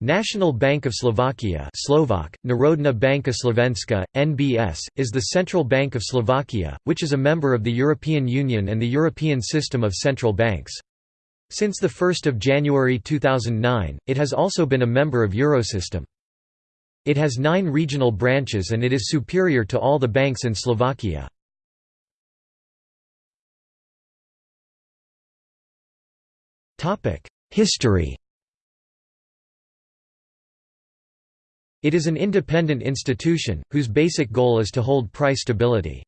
National Bank of Slovakia Slovak, Národná banka Slovenska, NBS, is the central bank of Slovakia, which is a member of the European Union and the European System of Central Banks. Since 1 January 2009, it has also been a member of Eurosystem. It has nine regional branches and it is superior to all the banks in Slovakia. History It is an independent institution, whose basic goal is to hold price stability.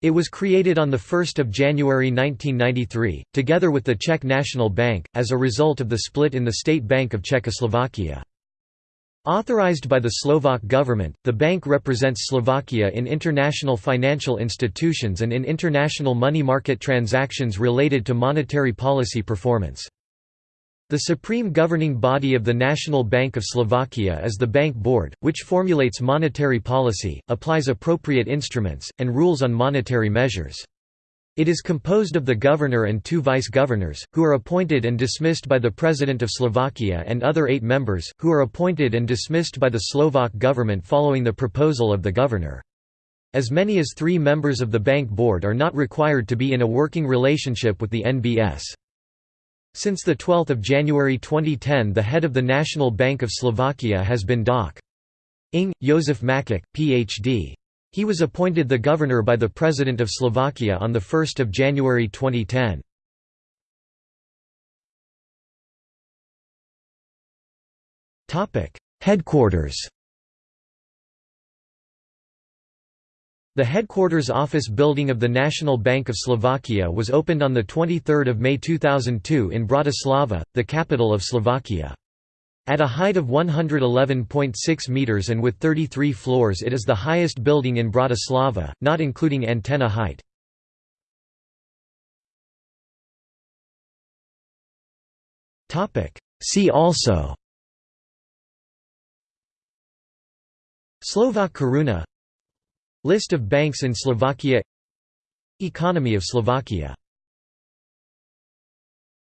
It was created on 1 January 1993, together with the Czech National Bank, as a result of the split in the State Bank of Czechoslovakia. Authorized by the Slovak government, the bank represents Slovakia in international financial institutions and in international money market transactions related to monetary policy performance. The supreme governing body of the National Bank of Slovakia is the Bank Board, which formulates monetary policy, applies appropriate instruments, and rules on monetary measures. It is composed of the governor and two vice-governors, who are appointed and dismissed by the President of Slovakia and other eight members, who are appointed and dismissed by the Slovak government following the proposal of the governor. As many as three members of the Bank Board are not required to be in a working relationship with the NBS. Since 12 January 2010 the head of the National Bank of Slovakia has been Doc. Ing. Jozef Makúch, Ph.D. He was appointed the governor by the President of Slovakia on 1 January 2010. Headquarters The headquarters office building of the National Bank of Slovakia was opened on 23 May 2002 in Bratislava, the capital of Slovakia. At a height of 111.6 metres and with 33 floors it is the highest building in Bratislava, not including antenna height. See also Slovak koruna List of banks in Slovakia. Economy of Slovakia